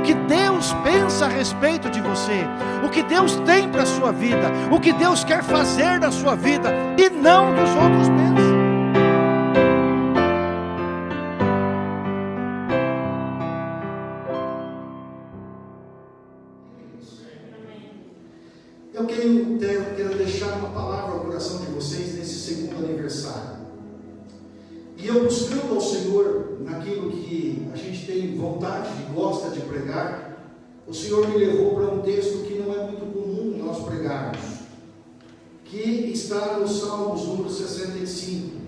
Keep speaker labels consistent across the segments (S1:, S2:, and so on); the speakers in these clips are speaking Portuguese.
S1: o que Deus pensa a respeito de você, o que Deus tem para a sua vida, o que Deus quer fazer na sua vida e não dos outros pensam.
S2: Eu quero, deixar uma palavra ao coração de vocês nesse segundo aniversário. E eu buscando ao Senhor naquilo que a gente tem vontade gosta de pregar, o Senhor me levou para um texto que não é muito comum nós pregarmos, que está no Salmos número 65.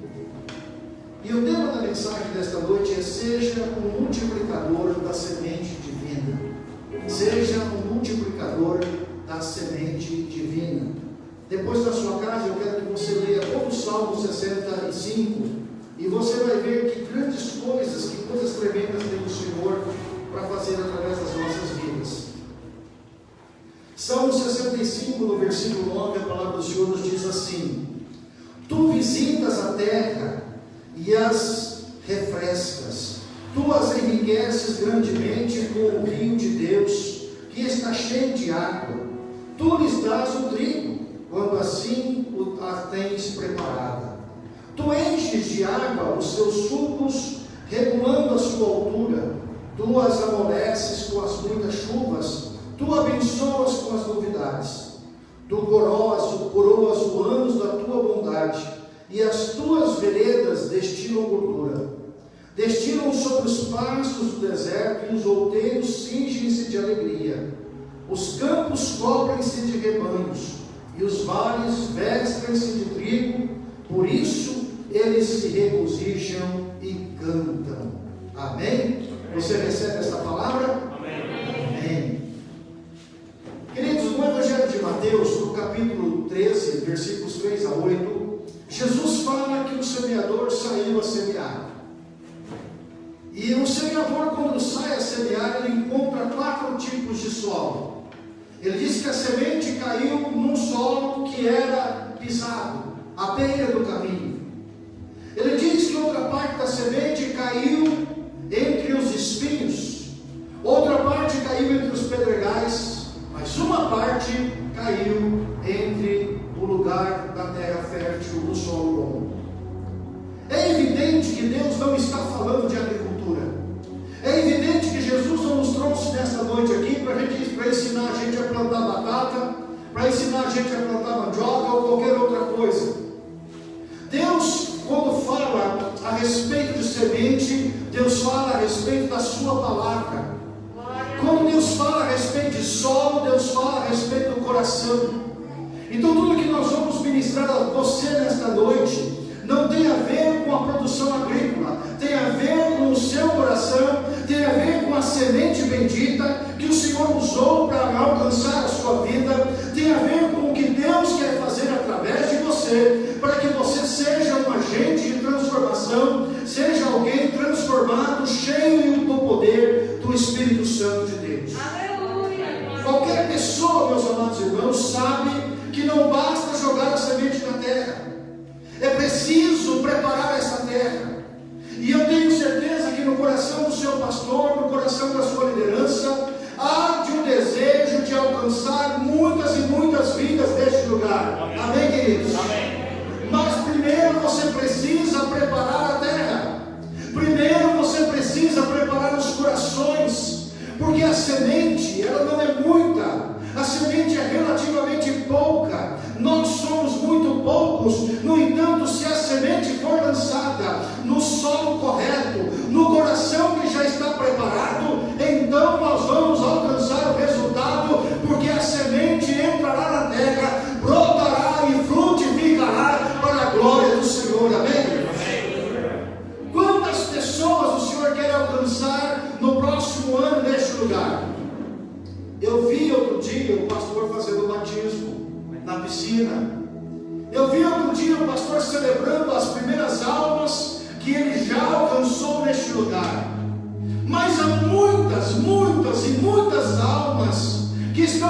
S2: E o tema da mensagem desta noite é: Seja um multiplicador da semente divina. Seja um multiplicador da semente divina. Depois da sua casa, eu quero que você leia todo o Salmo 65 e você vai ver que grandes coisas, que coisas tremendas tem o Senhor para fazer através das nossas vidas. Salmo 65, no versículo 9, a palavra do Senhor nos diz assim: Tu visitas a terra e as refrescas, tu as enriqueces grandemente com o rio de Deus, que está cheio de água. Tu lhes dás o trigo, quando assim a tens preparada. Tu enches de água os seus sucos, regulando a sua altura. Tu as amoleces com as muitas chuvas. Tu abençoas com as novidades. Tu coroas, coroas os anos da tua bondade. E as tuas veredas destilam gordura. Destilam sobre os pastos do deserto e os outeiros cingem-se de alegria. Os campos cobrem-se de rebanhos e os vales vestem-se de trigo. Por isso eles se regozijam e cantam. Amém? Você recebe essa palavra? Amém. Amém. Queridos, no Evangelho de Mateus, no capítulo 13, versículos 3 a 8, Jesus fala que o semeador saiu a semear. E o semeador, quando sai a semear, ele encontra quatro tipos de solo. Ele diz que a semente caiu num solo que era pisado, à beira do caminho. Ele diz que outra parte da semente caiu entre os espinhos, outra parte caiu entre os pedregais, mas uma parte caiu entre o lugar da terra fértil, o solo bom. É evidente que Deus não está falando de agricultura. É evidente que Jesus não nos trouxe nesta noite aqui para ensinar a gente a plantar batata, para ensinar a gente a plantar mandioca Deus fala a respeito da sua palavra. Quando Deus fala a respeito de solo, Deus fala a respeito do coração. Então tudo que nós vamos ministrar a você nesta noite não tem a ver com a produção agrícola, tem a ver com o seu coração, tem a ver com a semente bendita que o Senhor usou para alcançar a sua vida, tem a ver com o que Deus quer fazer através de você, para que você seja um agente de transformação, transformado, cheio do poder do Espírito Santo de Deus. Aleluia. Qualquer pessoa, meus amados irmãos, sabe que não basta jogar a semente na terra.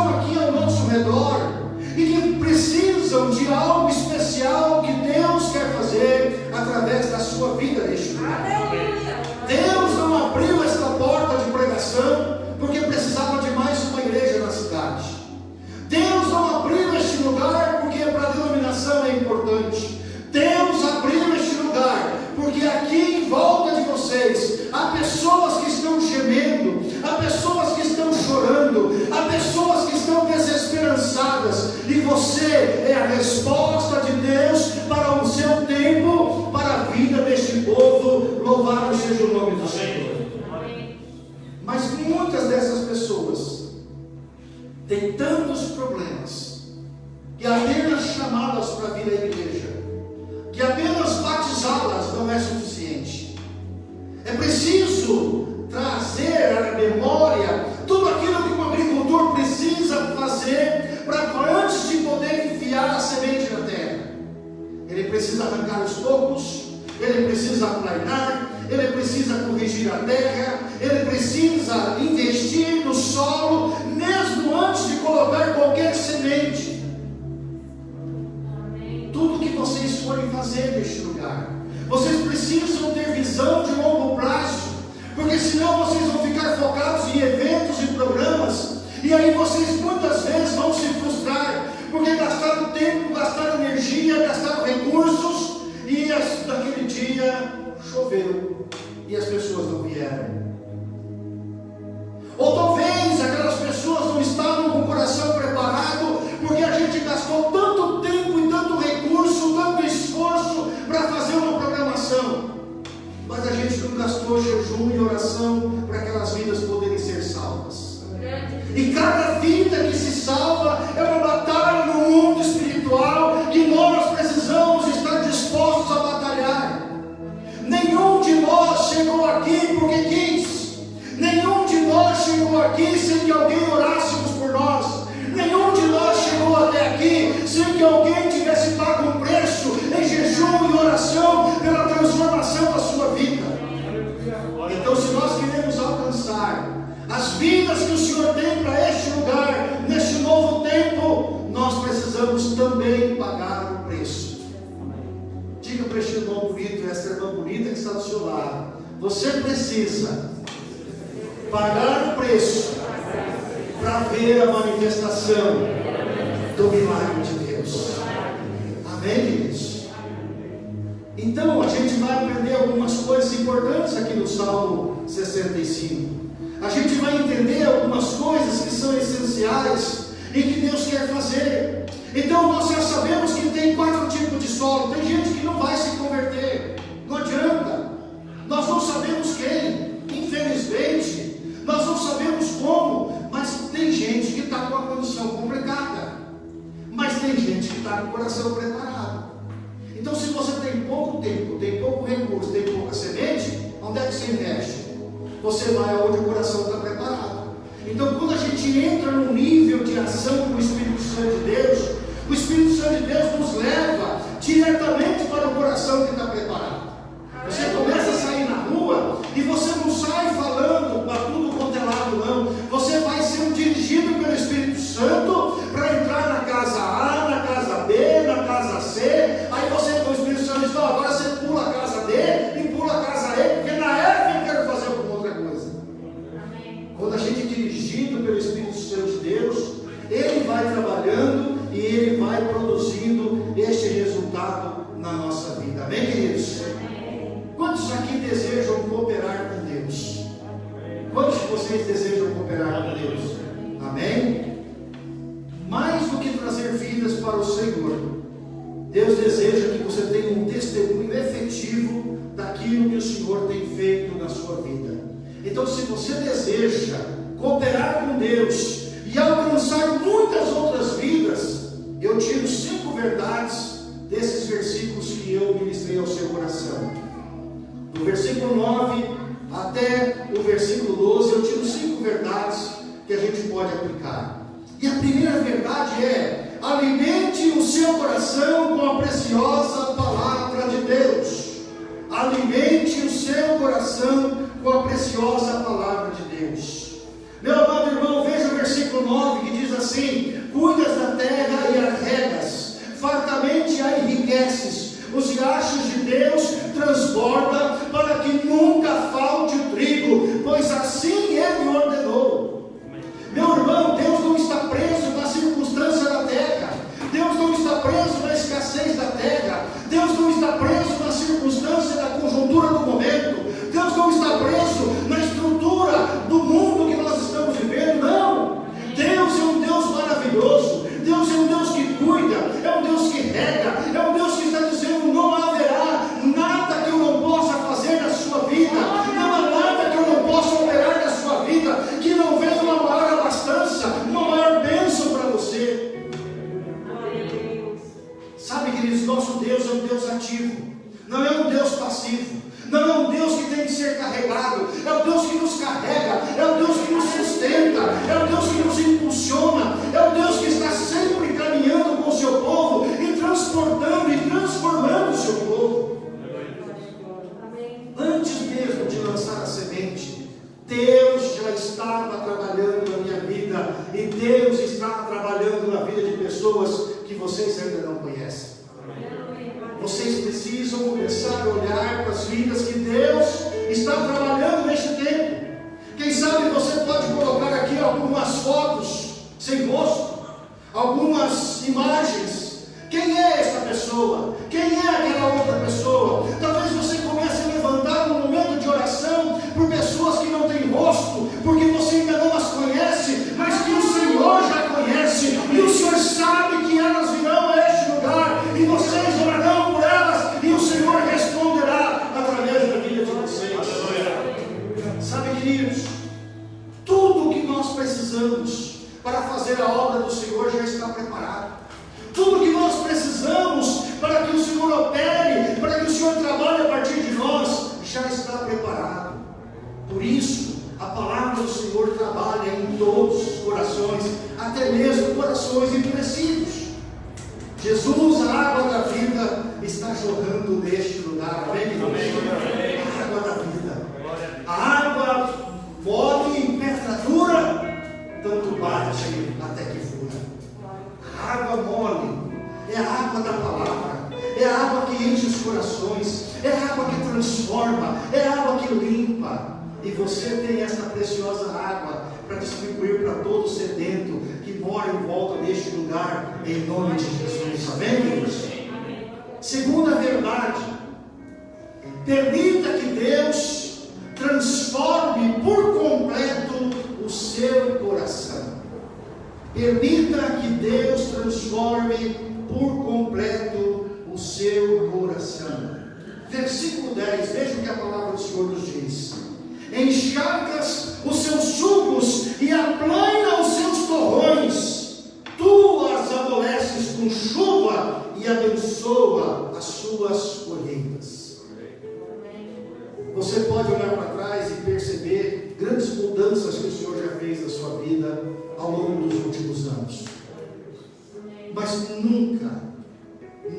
S2: Aqui ao nosso arrancar os tocos, ele precisa aplainar, ele precisa corrigir a terra, ele precisa investir no solo, mesmo antes de colocar qualquer semente. Tudo que vocês forem fazer neste lugar, vocês precisam ter visão de longo prazo, porque senão vocês vão ficar focados em eventos e programas, e aí vocês sofreram e as pessoas Você precisa pagar o preço para ver a manifestação do milagre de Deus. Amém, queridos? Então, a gente vai aprender algumas coisas importantes aqui no Salmo 65. A gente vai entender algumas coisas que são essenciais e que Deus quer fazer. Então, nós já sabemos que tem quatro tipos de solo. Tem gente que não vai se converter está com o coração preparado. Então, se você tem pouco tempo, tem pouco recurso, tem pouca semente, onde é que você investe? Você vai aonde o coração está preparado. Então, quando a gente entra no nível de ação do Espírito Santo de Deus, se você deseja cooperar com Deus,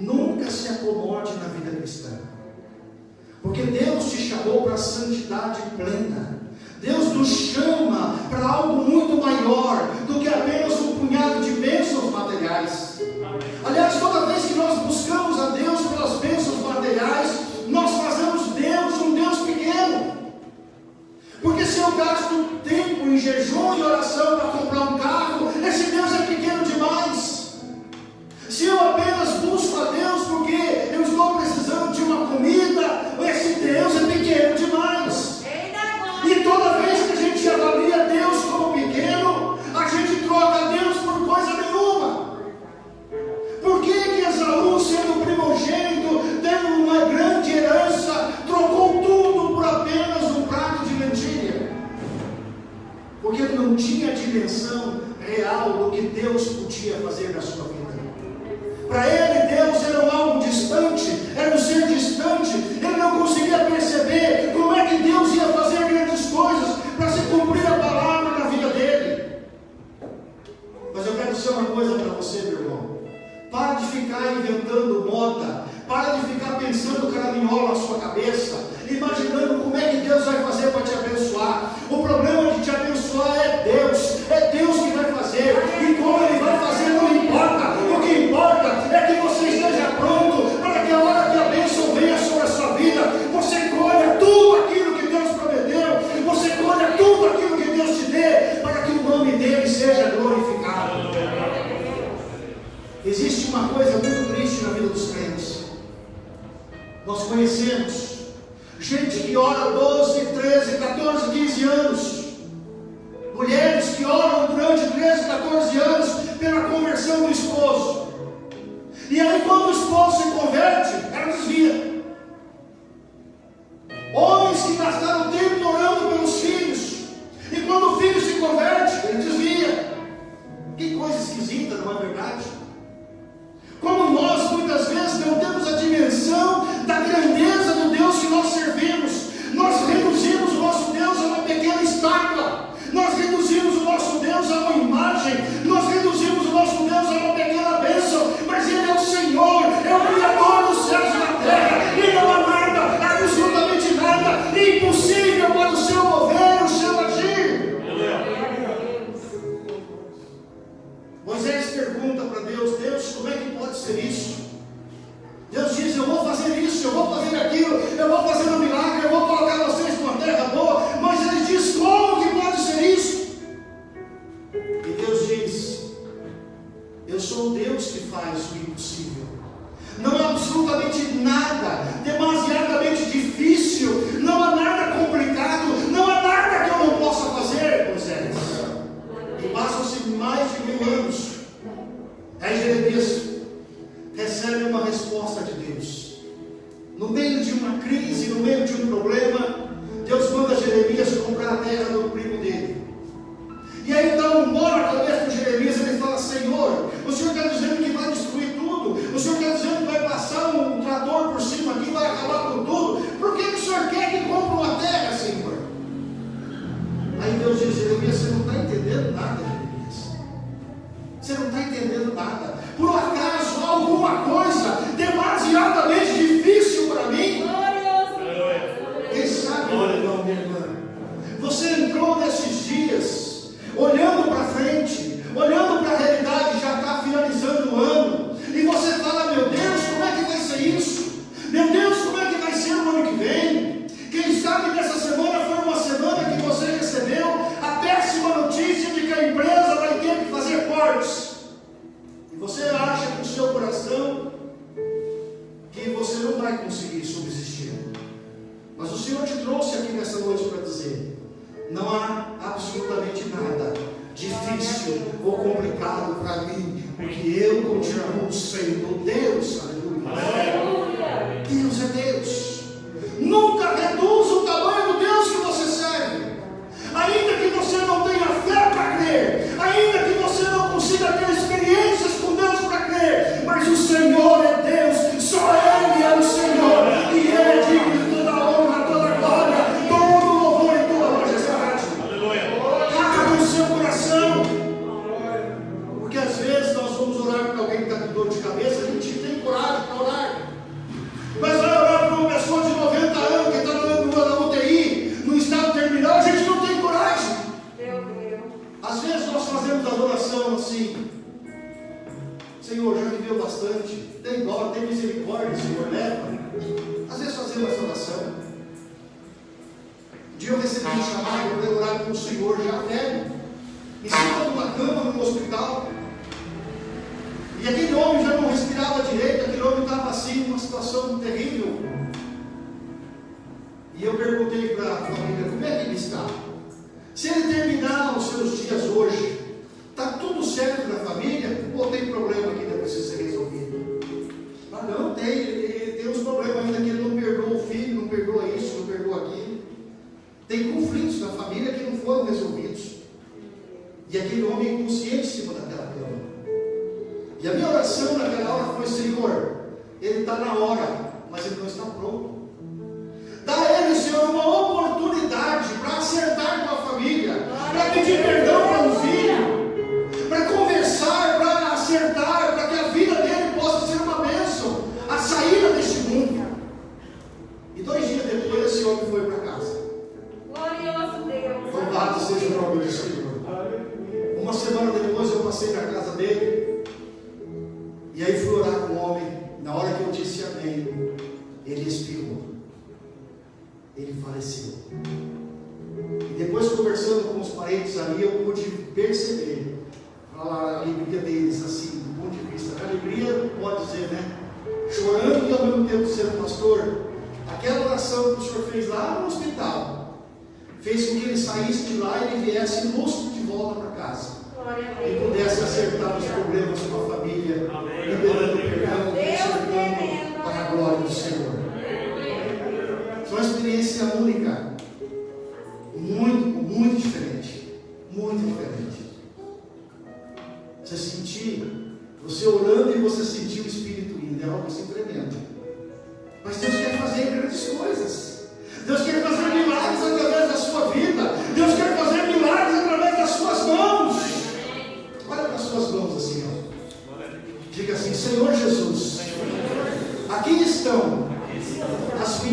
S2: Nunca se acomode na vida cristã. Porque Deus te chamou para a santidade plena. Deus nos chama para algo muito maior do que apenas um punhado de bênçãos Yeah.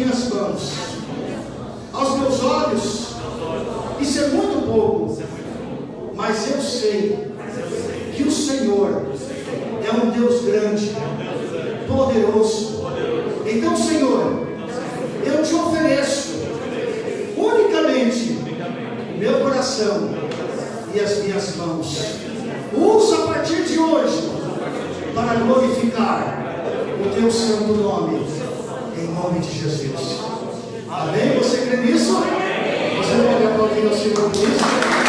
S2: minhas mãos, aos meus olhos, isso é muito pouco, mas eu sei que o Senhor é um Deus grande, poderoso. Então, Senhor, eu te ofereço unicamente meu coração e as minhas mãos. Usa a partir de hoje para glorificar o teu santo nome em nome de Jesus. Amém? Você crê nisso? Você pode aplaudir o Senhor por isso?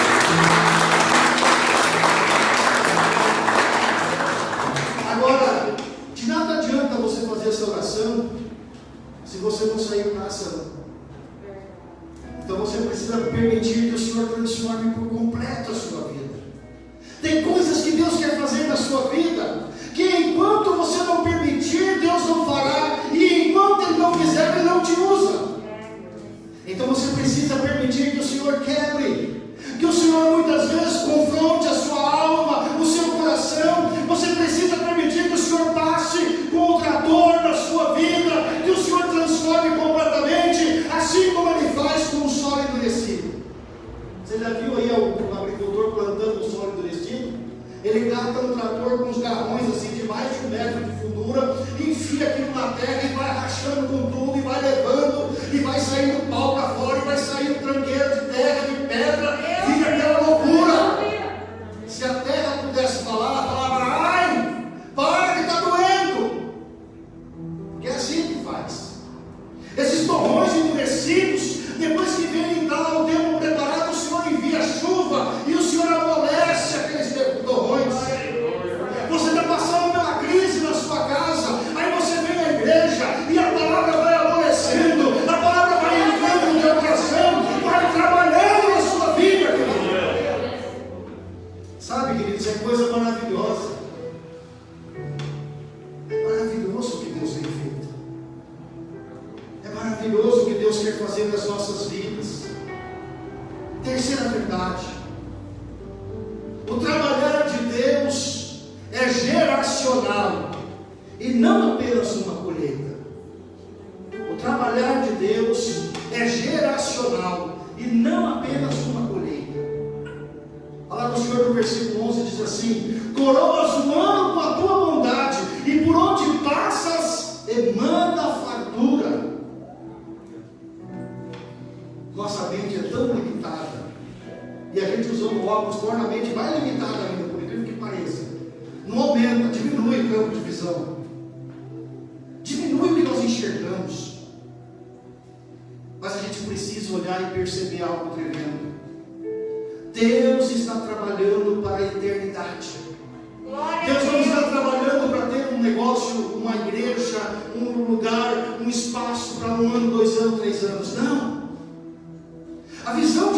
S2: mas a gente precisa olhar e perceber algo tremendo. Deus está trabalhando para a eternidade. Deus não está trabalhando para ter um negócio, uma igreja, um lugar, um espaço para um ano, dois anos, três anos. Não. A visão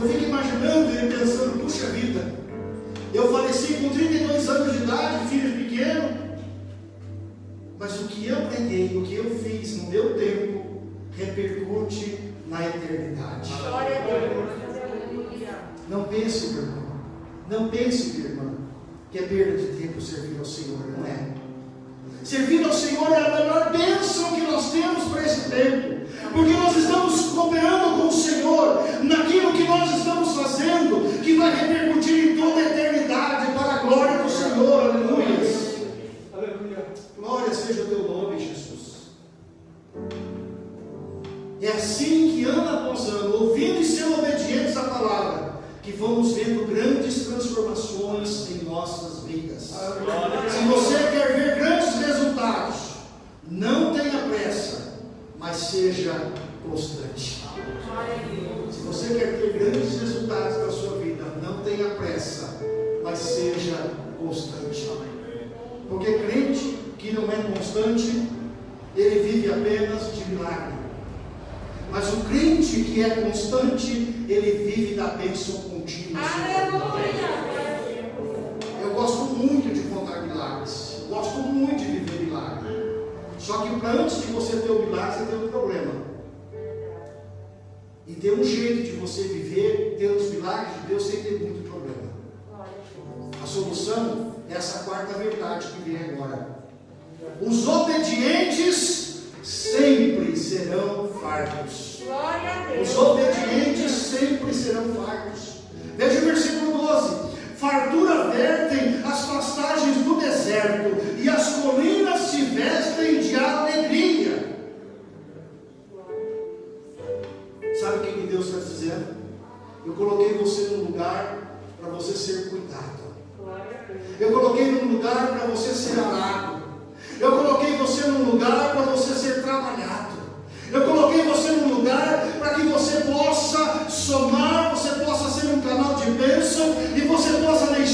S2: Eu fico imaginando ele pensando, puxa vida, eu faleci com 32 anos de idade, filho pequeno, mas o que eu preguei, o que eu fiz no meu tempo, repercute na eternidade.
S3: Glória a Deus.
S2: Não pense, meu irmão, não pense, minha irmã, que é perda de tempo servir ao Senhor, não é? Servir ao Senhor é a melhor bênção que nós temos para esse tempo, porque nós estamos cooperando com o Senhor naquilo que repercutir em toda a eternidade para a glória do Senhor, aleluia. Glória seja o teu nome, Jesus. É assim que ano após ano, ouvindo e sendo obedientes à palavra, que vamos vendo grandes transformações em nossas vidas. Se você quer ver grandes resultados, não tenha pressa, mas seja constante. Se você quer ter grandes resultados na sua mas seja constante. Porque crente que não é constante, ele vive apenas de milagre. Mas o crente que é constante, ele vive da bênção contínua. Eu gosto muito de contar milagres. Gosto muito de viver milagre. Só que para antes de você ter o milagre, você tem um problema. E tem um jeito de você viver, ter os milagres de Deus sem ter muito problema. A solução é essa quarta verdade que vem agora. Os obedientes sempre serão fartos. Os obedientes sempre serão fartos. Veja o versículo 12: Fartura vertem as pastagens do deserto, e as colinas se vestem de alegria. Sabe o que que Deus está dizendo? Eu coloquei você num lugar para você ser cuidado. Eu coloquei num lugar para você ser arado. Eu coloquei você num lugar para você ser trabalhado. Eu coloquei você num lugar para que você possa somar, você possa ser um canal de bênção e você possa deixar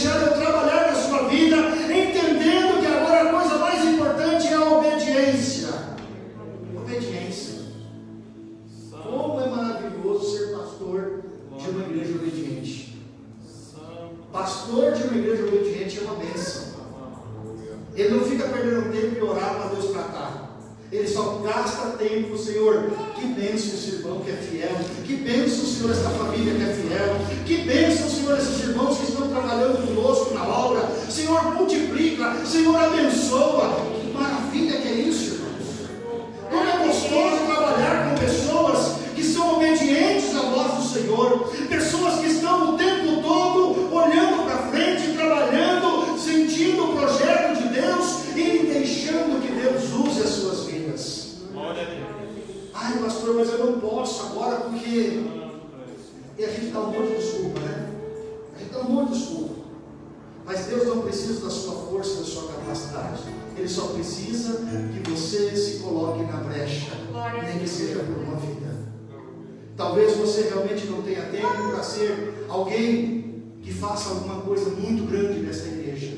S2: Talvez você realmente não tenha tempo para ser alguém que faça alguma coisa muito grande nesta igreja.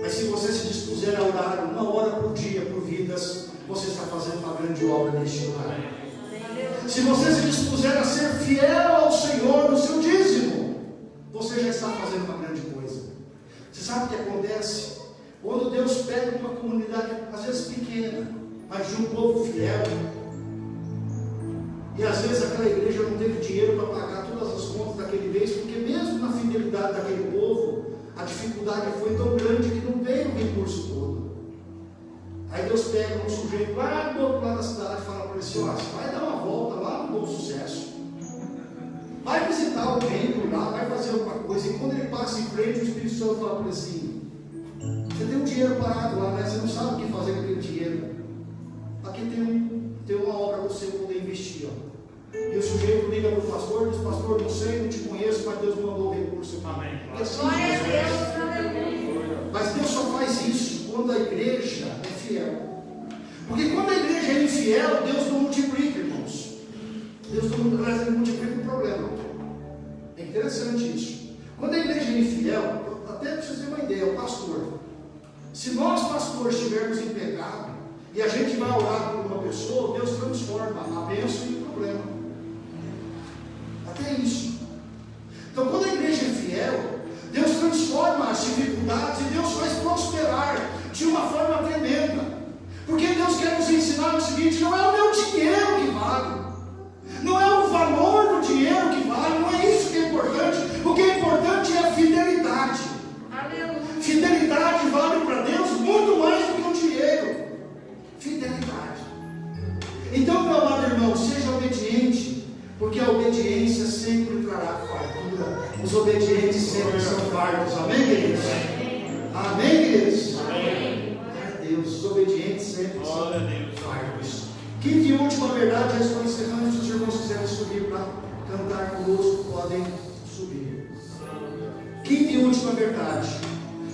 S2: Mas se você se dispuser a orar uma hora por dia por vidas, você está fazendo uma grande obra neste lugar. Se você se dispuser a ser fiel ao Senhor no seu dízimo, você já está fazendo uma grande coisa. Você sabe o que acontece? Quando Deus pega uma comunidade, às vezes pequena, mas de um povo fiel, e às vezes aquela igreja não teve dinheiro para pagar todas as contas daquele mês, porque mesmo na fidelidade daquele povo, a dificuldade foi tão grande que não veio o recurso todo. Aí Deus pega um sujeito lá do outro lado da cidade e fala para ele assim, vai dar uma volta lá no Bom Sucesso. Vai visitar alguém por lá, vai fazer alguma coisa. E quando ele passa em frente, o Espírito Santo fala para ele assim, você tem um dinheiro parado lá, né? Você não sabe o que fazer com aquele dinheiro. Aqui tem, um, tem uma obra para você poder investir. Ó. E o sujeito liga para o pastor, diz, pastor, não sei, não te conheço, mas Deus mandou o recurso.
S4: Amém.
S2: É assim,
S3: Glória a
S2: Jesus.
S3: Deus, aleluia.
S2: Mas Deus só faz isso quando a igreja é fiel. Porque quando a igreja é infiel, Deus não multiplica, irmãos. Deus não multiplica o problema. É interessante isso. Quando a igreja é infiel, até para vocês terem uma ideia, o pastor. Se nós, pastores, estivermos em pecado e a gente vai orar por uma pessoa, Deus transforma a bênção em problema. Até isso. Então, quando a igreja é fiel, Deus transforma as dificuldades e Deus faz prosperar de uma forma tremenda. Porque Deus quer nos ensinar o seguinte: não é o meu dinheiro que vale, não é o valor do dinheiro que vale, não é isso que é importante. O que é importante é a fidelidade.
S3: Aleluia.
S2: Fidelidade vale para Deus muito mais do que o dinheiro. Fidelidade. Então, meu amado irmão, seja obediente, porque a obediência sempre trará fartura. Os obedientes sempre são fartos. Amém, queridos? Amém, queridos?
S3: Amém.
S2: Glória a Deus, os obedientes sempre
S4: Glória
S2: são fartos. Quinta e última verdade, já estou encerrando. Se os irmãos quiserem subir para cantar conosco, podem subir. Quinta e última verdade.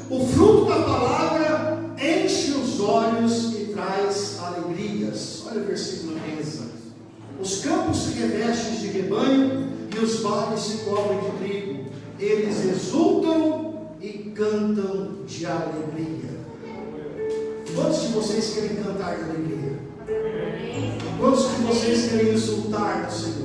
S2: O fruto da palavra enche os olhos e traz alegrias. Olha o versículo 15. Os campos se revestem de rebanho e os vales se cobrem de trigo. Eles exultam e cantam de alegria. Quantos de vocês querem cantar de alegria? Quantos de vocês querem exultar do Senhor?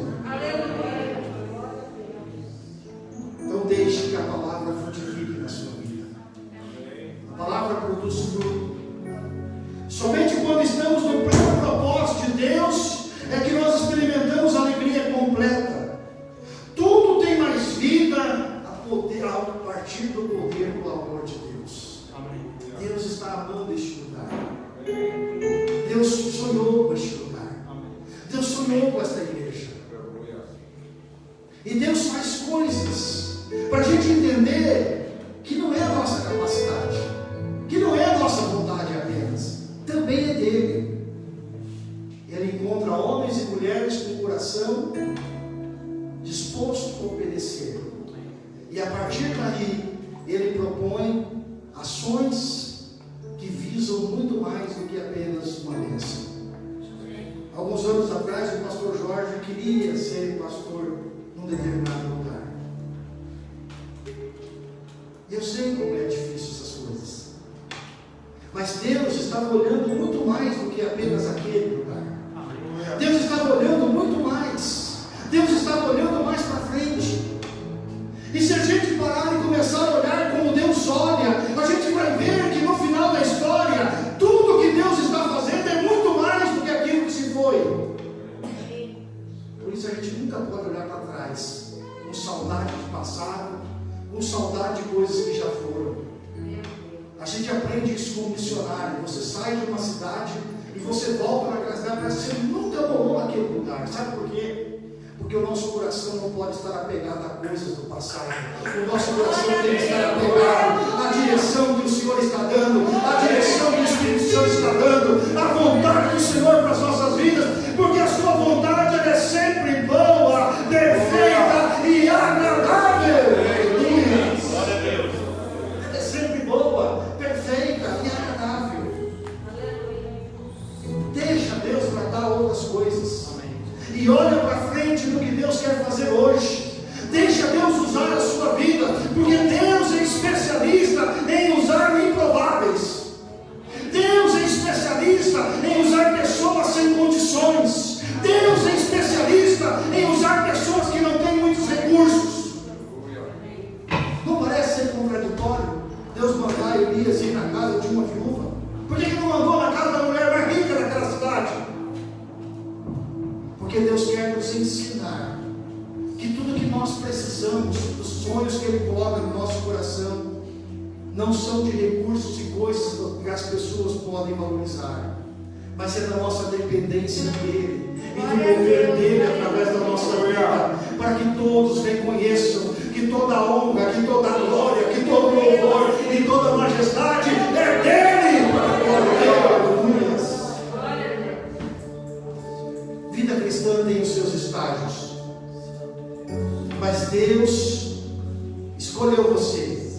S2: Não pode estar apegado a coisas do passado. O nosso coração tem que estar apegado sonhos que Ele coloca no nosso coração, não são de recursos e coisas que as pessoas podem valorizar, mas é da nossa dependência dEle e do mover dEle através da nossa vida, para que todos reconheçam que toda honra, que toda glória, que todo louvor e toda majestade é dEle, para glória. Vida cristã tem os seus estágios, mas Deus escolheu você.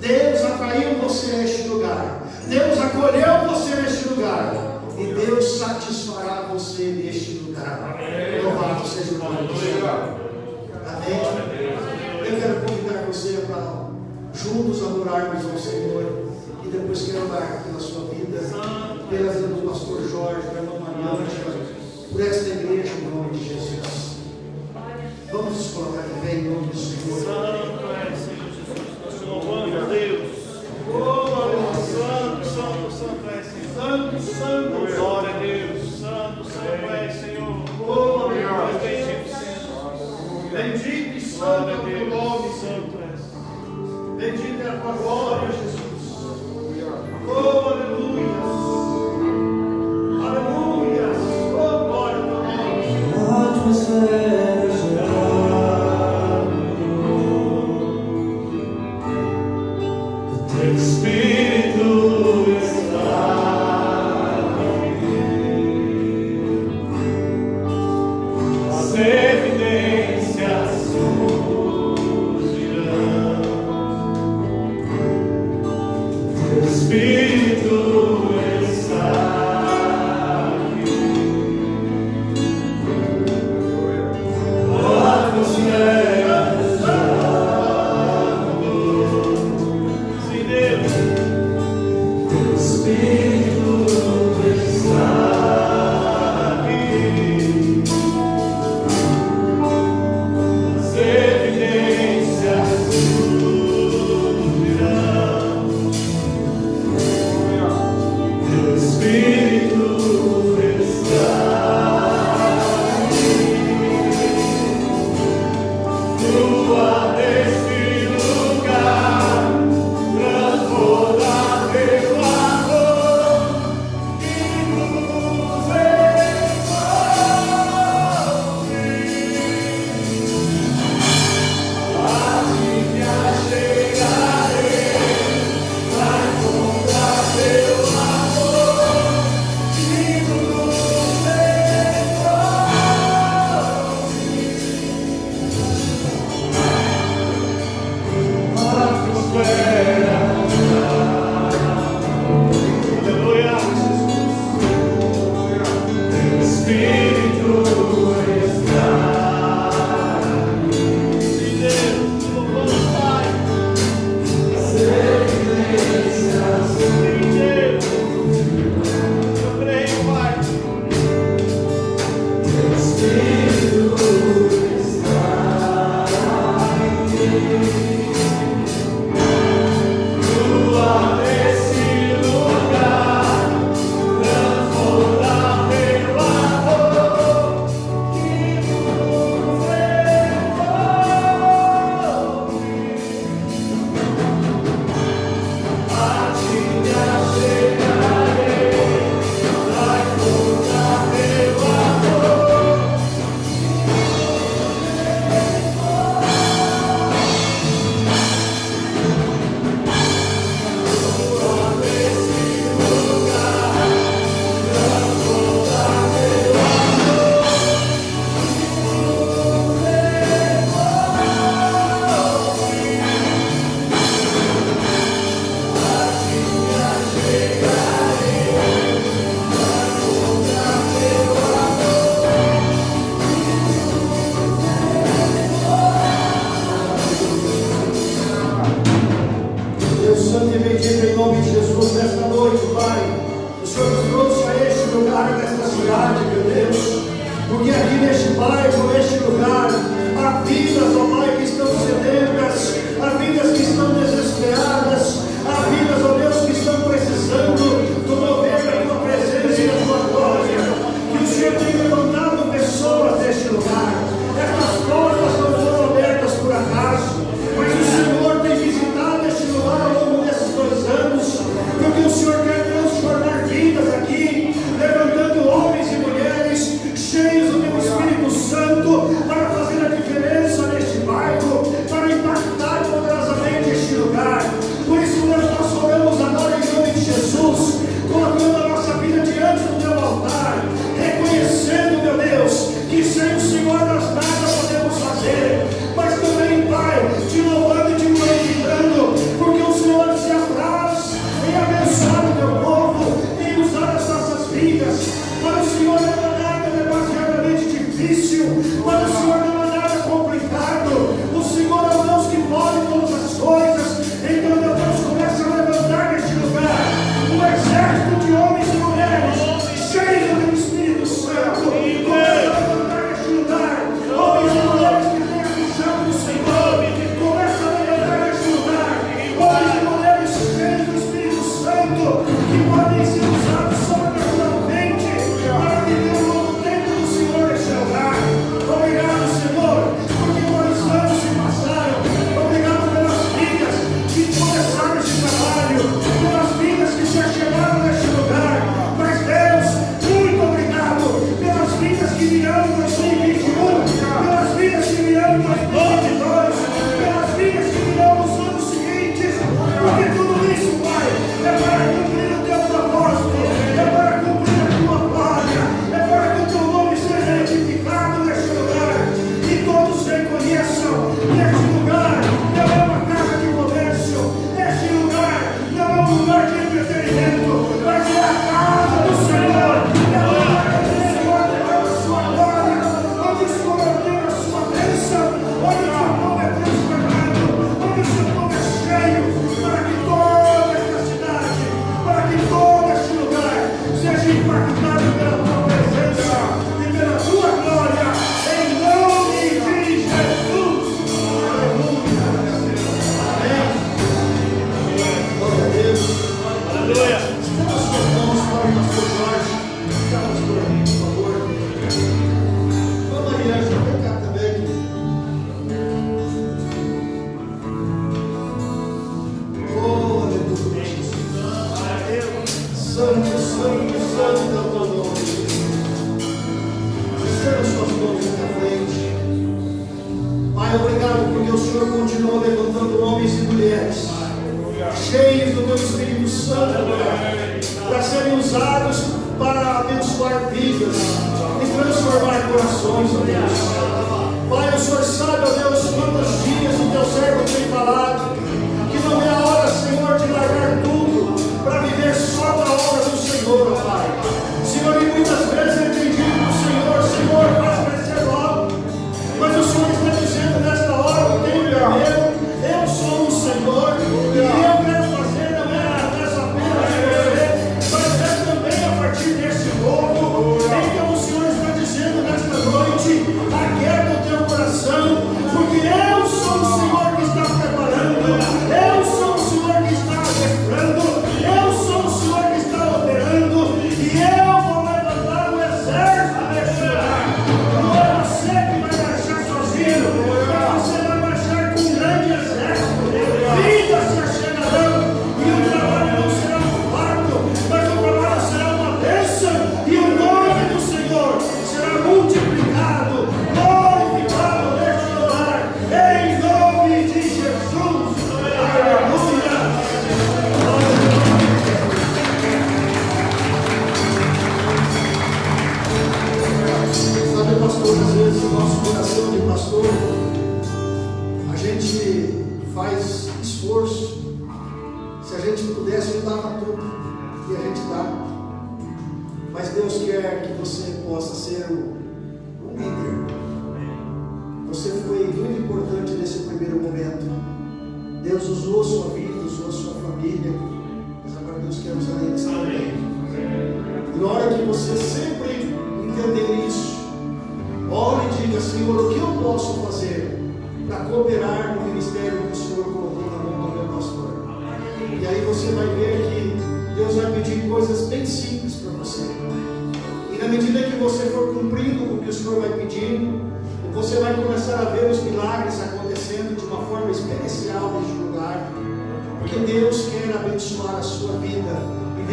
S2: Deus atraiu você neste lugar. Deus acolheu você neste lugar. E Deus satisfará você neste lugar. Louvado seja o nome do Senhor. Amém. Eu quero convidar você para juntos adorarmos ao Senhor. E depois quero orar pela sua vida, pela vida do pastor Jorge, pela irmã por esta igreja em nome de Jesus. Vamos nos colocar em nome do Senhor
S1: O teu Santo e bendito em nome de Jesus nesta
S4: noite, Pai. O Senhor nos trouxe a este lugar, nesta
S2: cidade, meu Deus. Porque aqui neste bairro, neste lugar, há vidas, ó Pai, que estão sedentas, há vidas que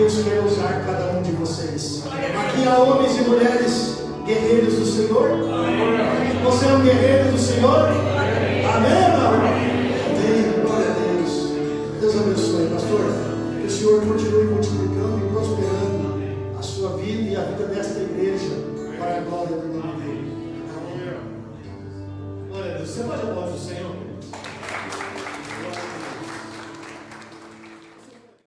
S2: Deus quer usar
S5: cada um de vocês. Aqui há homens e mulheres guerreiros do Senhor. Você é um guerreiro do
S2: Senhor?